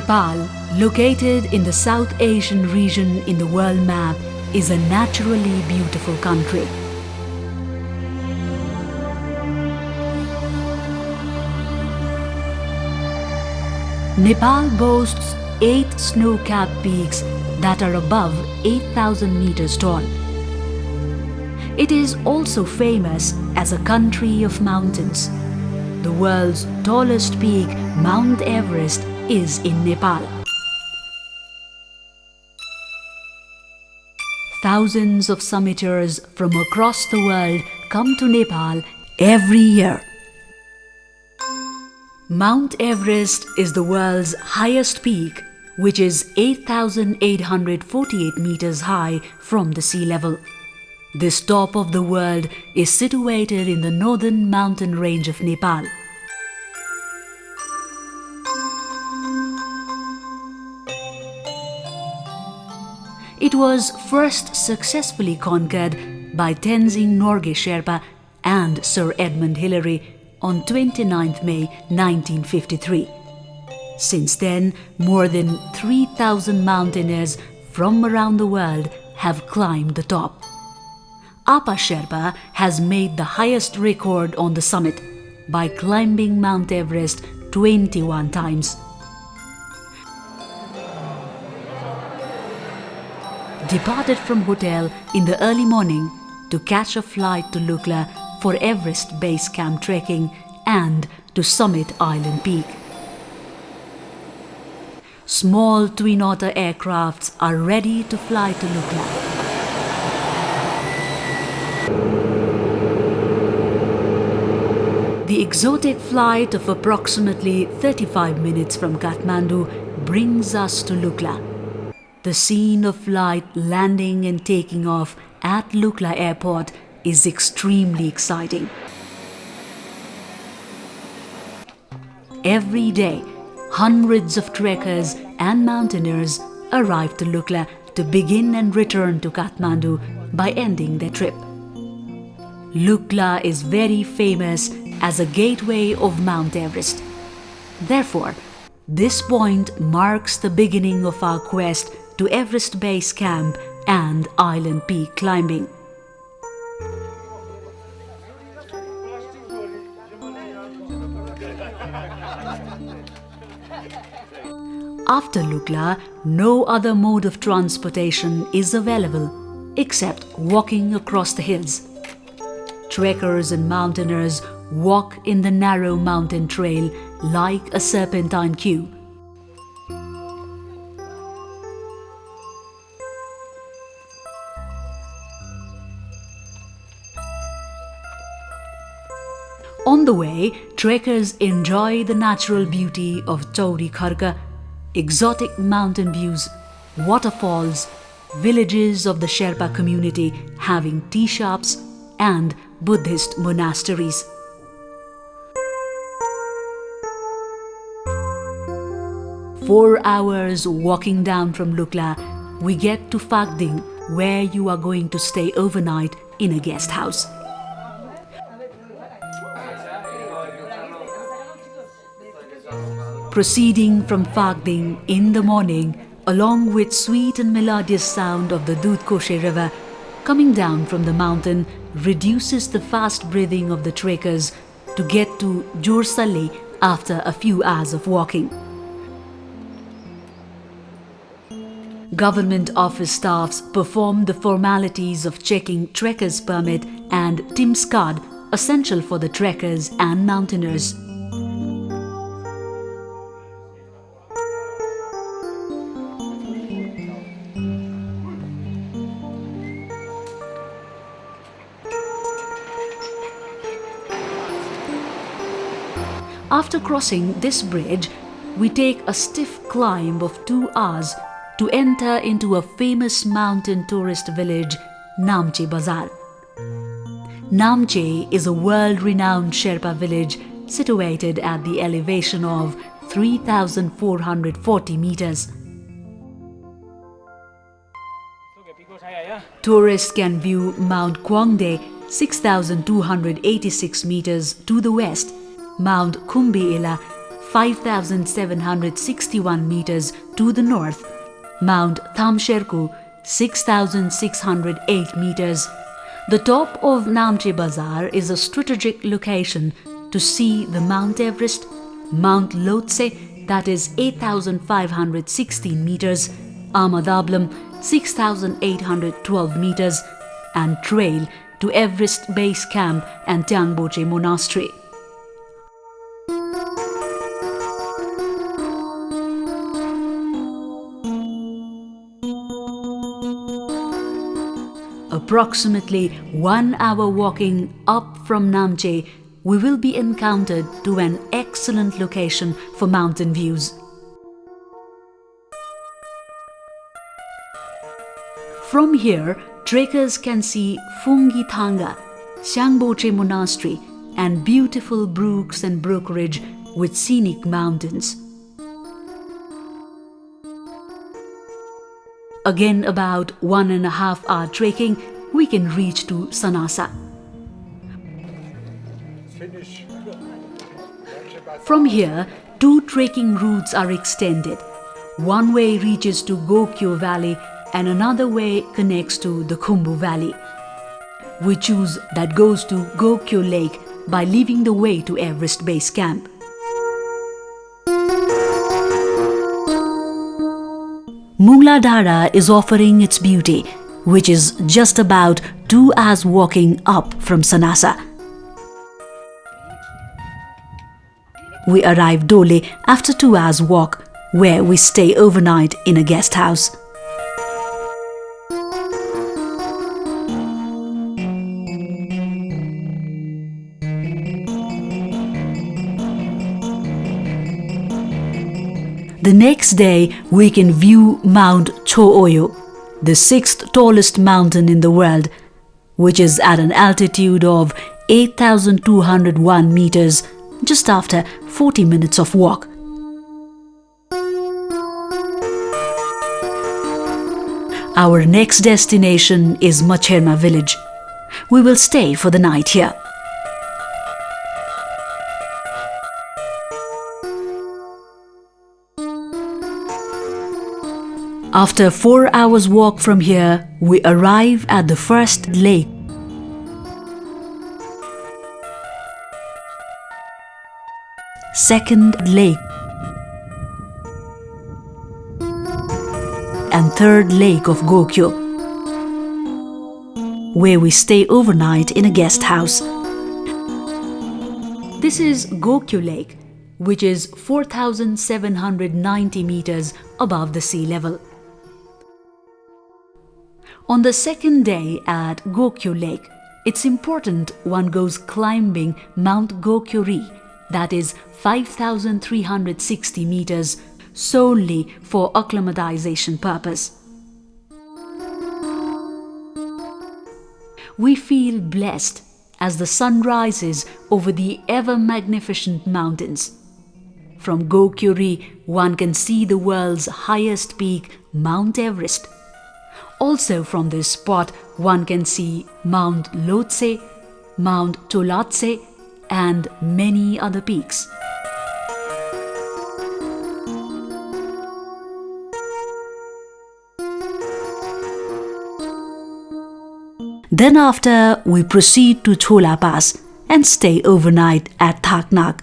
Nepal, located in the South Asian region in the world map, is a naturally beautiful country. Nepal boasts eight snow-capped peaks that are above 8,000 meters tall. It is also famous as a country of mountains. The world's tallest peak, Mount Everest, is in Nepal. Thousands of summiters from across the world come to Nepal every year. Mount Everest is the world's highest peak, which is 8,848 meters high from the sea level. This top of the world is situated in the northern mountain range of Nepal. It was first successfully conquered by Tenzing Norgay Sherpa and Sir Edmund Hillary on 29 May 1953. Since then, more than 3,000 mountaineers from around the world have climbed the top. Apa Sherpa has made the highest record on the summit by climbing Mount Everest 21 times. Departed from hotel in the early morning to catch a flight to Lukla for Everest Base Camp trekking and to summit Island Peak. Small Twin Otter aircrafts are ready to fly to Lukla. The exotic flight of approximately 35 minutes from Kathmandu brings us to Lukla. The scene of flight landing and taking off at Lukla Airport is extremely exciting. Every day, hundreds of trekkers and mountaineers arrive to Lukla to begin and return to Kathmandu by ending their trip. Lukla is very famous as a gateway of Mount Everest. Therefore, this point marks the beginning of our quest to Everest Base Camp and Island Peak climbing. After Lukla, no other mode of transportation is available except walking across the hills. Trekkers and mountaineers walk in the narrow mountain trail like a serpentine queue. The way, trekkers enjoy the natural beauty of Chauri Kharka, exotic mountain views, waterfalls, villages of the Sherpa community having tea shops and Buddhist monasteries. Four hours walking down from Lukla, we get to Phakding where you are going to stay overnight in a guest house. Proceeding from Phakding in the morning, along with sweet and melodious sound of the Dudhkoshe river coming down from the mountain reduces the fast breathing of the trekkers to get to Jorsalli after a few hours of walking. Government office staffs perform the formalities of checking trekker's permit and TIMS card essential for the trekkers and mountaineers. After crossing this bridge, we take a stiff climb of two hours to enter into a famous mountain tourist village, Namche Bazar. Namche is a world-renowned Sherpa village situated at the elevation of 3,440 meters. Tourists can view Mount Kwangde 6,286 meters to the west Mount Khumbila 5,761 meters to the north, Mount Thamserku 6,608 meters. The top of Namche Bazar is a strategic location to see the Mount Everest, Mount Lhotse that is 8,516 meters, Amadablam 6,812 meters and trail to Everest Base Camp and Tyangboche Monastery. Approximately one hour walking up from Namche, we will be encountered to an excellent location for mountain views. From here, trekkers can see Phungi Thanga, Shangboche Monastery and beautiful brooks and brokerage with scenic mountains. Again about one and a half hour trekking, we can reach to Sanasa. From here, two trekking routes are extended. One way reaches to Gokyo Valley and another way connects to the Khumbu Valley. We choose that goes to Gokyo Lake by leaving the way to Everest Base Camp. Mungladhara is offering its beauty, which is just about two hours walking up from Sanasa. We arrive Dole after two hours walk, where we stay overnight in a guest house. The next day, we can view Mount Cho-Oyu, the sixth tallest mountain in the world, which is at an altitude of 8,201 meters, just after 40 minutes of walk. Our next destination is Macherma village. We will stay for the night here. After four hours walk from here, we arrive at the first lake. Second lake. And third lake of Gokyo, where we stay overnight in a guest house. This is Gokyo Lake, which is 4,790 meters above the sea level. On the second day at Gokyo Lake, it's important one goes climbing Mount Gokyo-ri, that is 5,360 meters, solely for acclimatization purpose. We feel blessed as the sun rises over the ever-magnificent mountains. From Gokyo-ri, one can see the world's highest peak, Mount Everest, also from this spot, one can see Mount Lhotse, Mount Cholatse, and many other peaks. Then after, we proceed to Chola Pass and stay overnight at Thaknak.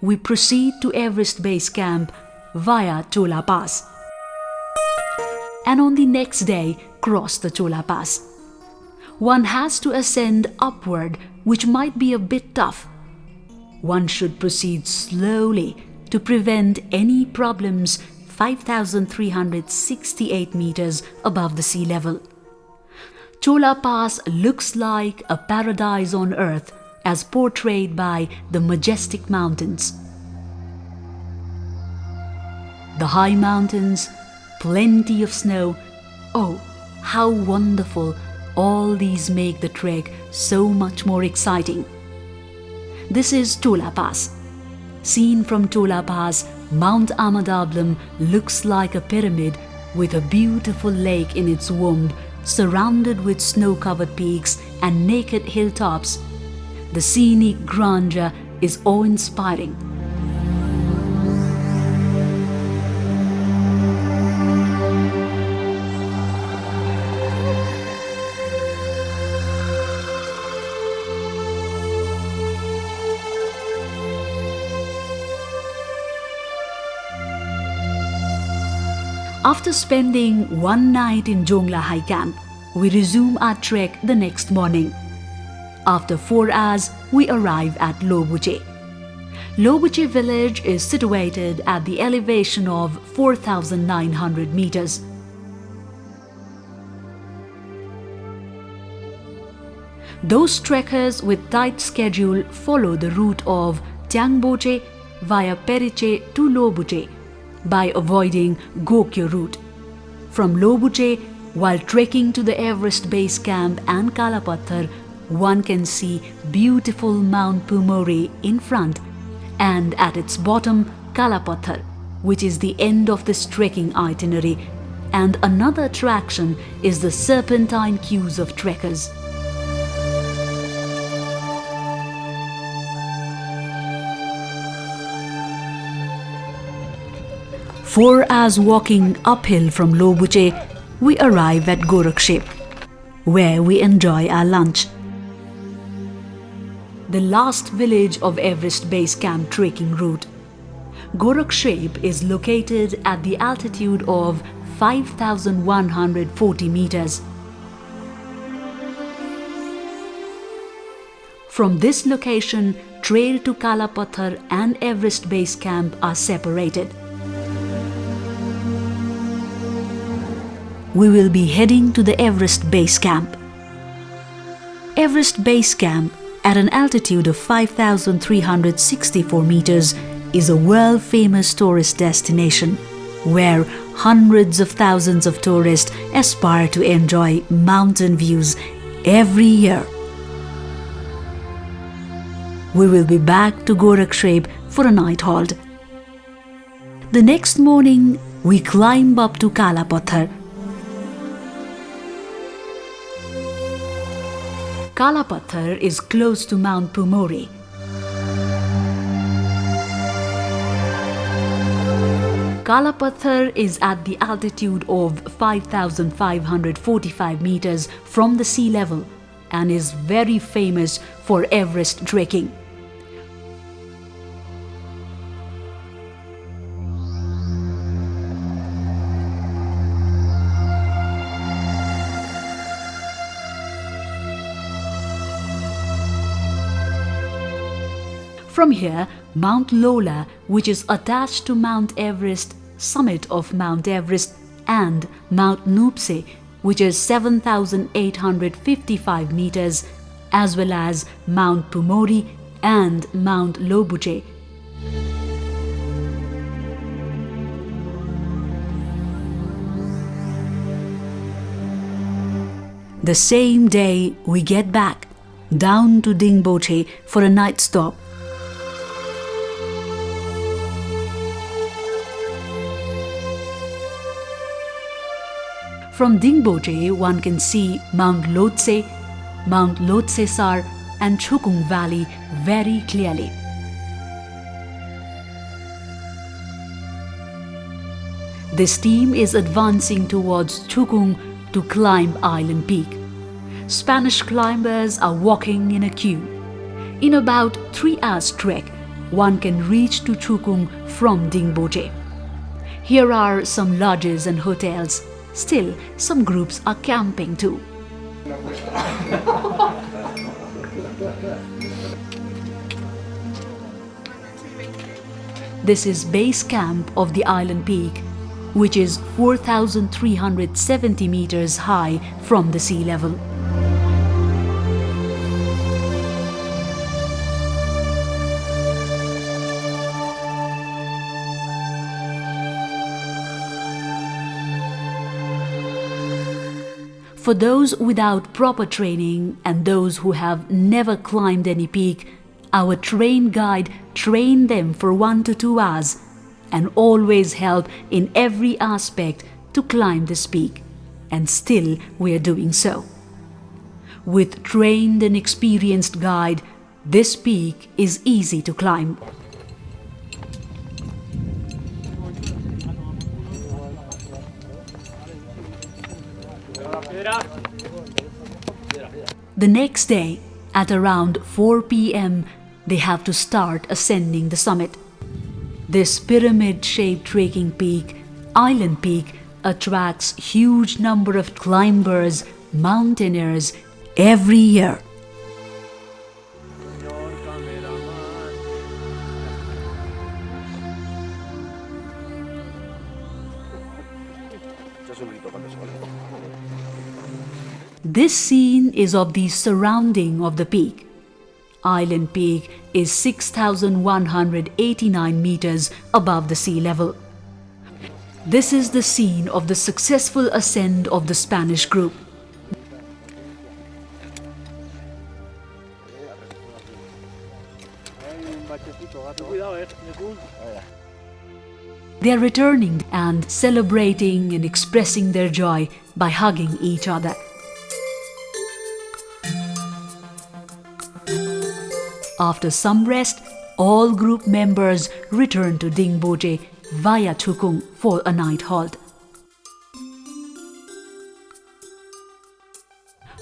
We proceed to Everest Base Camp via Chola Pass. And on the next day, cross the Chola Pass. One has to ascend upward, which might be a bit tough. One should proceed slowly to prevent any problems 5,368 meters above the sea level. Chola Pass looks like a paradise on earth as portrayed by the majestic mountains the high mountains, plenty of snow. Oh, how wonderful! All these make the trek so much more exciting. This is Chola Pass. Seen from Chola Pass, Mount Amadablam looks like a pyramid with a beautiful lake in its womb, surrounded with snow-covered peaks and naked hilltops. The scenic grandeur is awe-inspiring. After spending one night in Jongla High Camp, we resume our trek the next morning. After four hours, we arrive at Lobuche. Lobuche village is situated at the elevation of 4,900 meters. Those trekkers with tight schedule follow the route of Tiangboche via Pheriche to Lobuche by avoiding Gokyo route. From Lobuche, while trekking to the Everest Base Camp and Kalapathar, one can see beautiful Mount Pumori in front and at its bottom Kalapathar, which is the end of this trekking itinerary and another attraction is the serpentine queues of trekkers. Four hours walking uphill from Lobuche, we arrive at Gorakshep, where we enjoy our lunch. The last village of Everest Base Camp trekking route. Gorakshep is located at the altitude of 5,140 meters. From this location, trail to Kalapathar and Everest Base Camp are separated. We will be heading to the Everest Base Camp. Everest Base Camp, at an altitude of 5,364 meters, is a world-famous tourist destination where hundreds of thousands of tourists aspire to enjoy mountain views every year. We will be back to Gorakshep for a night halt. The next morning, we climb up to Kalapathar Kalapathar is close to Mount Pumori. Kalapathar is at the altitude of 5,545 meters from the sea level and is very famous for Everest trekking. From here, Mount Lola, which is attached to Mount Everest, summit of Mount Everest, and Mount Nuptse, which is 7,855 meters, as well as Mount Pumori and Mount Lobuche. The same day we get back down to Dingboche for a night stop From Dingboche, one can see Mount Lhotse, Mount Lhotse Sar and Chukung Valley very clearly. This team is advancing towards Chukung to climb Island Peak. Spanish climbers are walking in a queue. In about three hours trek, one can reach to Chukung from Dingboche. Here are some lodges and hotels Still, some groups are camping too. This is base camp of the island peak, which is 4,370 meters high from the sea level. For those without proper training and those who have never climbed any peak, our train guide trained them for one to two hours and always help in every aspect to climb this peak. And still we are doing so. With trained and experienced guide, This peak is easy to climb. The next day, at around 4 pm, they have to start ascending the summit. This pyramid-shaped trekking peak, Island Peak, attracts huge number of climbers, mountaineers every year. This scene is of the surrounding of the peak. Island Peak is 6,189 meters above the sea level. This is the scene of the successful ascent of the Spanish group. They are returning and celebrating and expressing their joy by hugging each other. After some rest, all group members return to Dingboche via Chukung for a night halt.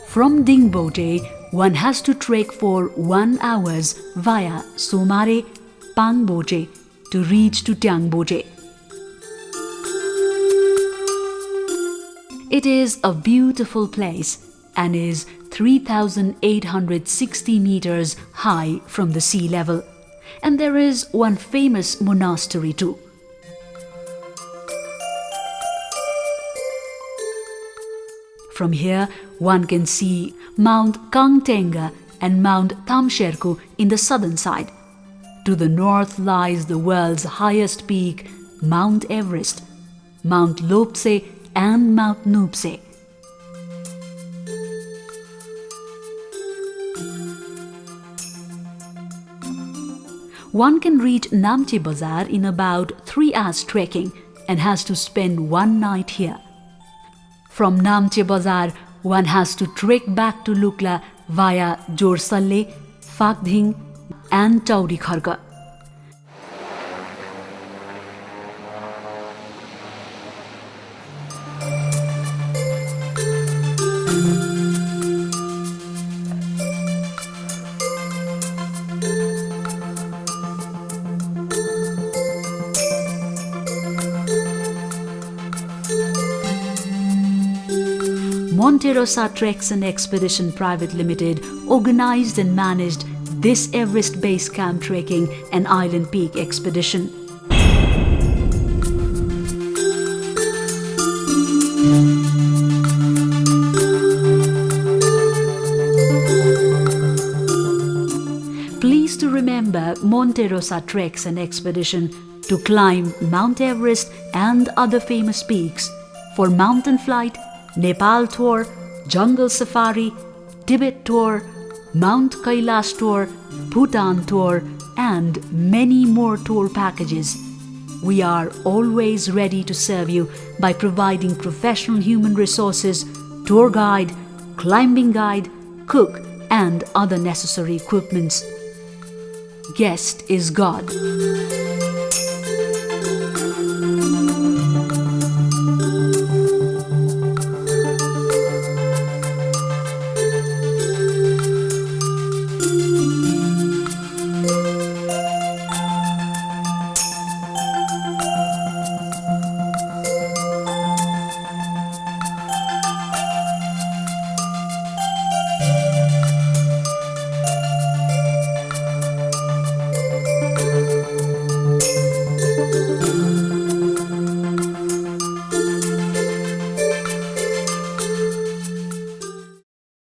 From Dingboche, one has to trek for one hours via Somare, Pangboche to reach to Tiangboche. It is a beautiful place and is 3,860 meters high from the sea level. And there is one famous monastery too. From here, one can see Mount Kangtenga and Mount Thamserku in the southern side. To the north lies the world's highest peak, Mount Everest, Mount Lhotse and Mount Nuptse. One can reach Namche Bazar in about 3 hours trekking and has to spend one night here. From Namche Bazar, one has to trek back to Lukla via Jorsalle, Phakding and Tauri Kharga. Monte Rosa Treks and Expedition Private Limited organized and managed this Everest Base Camp trekking and Island Peak expedition. Please to remember Monte Rosa Treks and Expedition to climb Mount Everest and other famous peaks for mountain flight Nepal Tour, Jungle Safari, Tibet Tour, Mount Kailash Tour, Bhutan Tour, and many more tour packages. We are always ready to serve you by providing professional human resources, tour guide, climbing guide, cook, and other necessary equipments. Guest is God.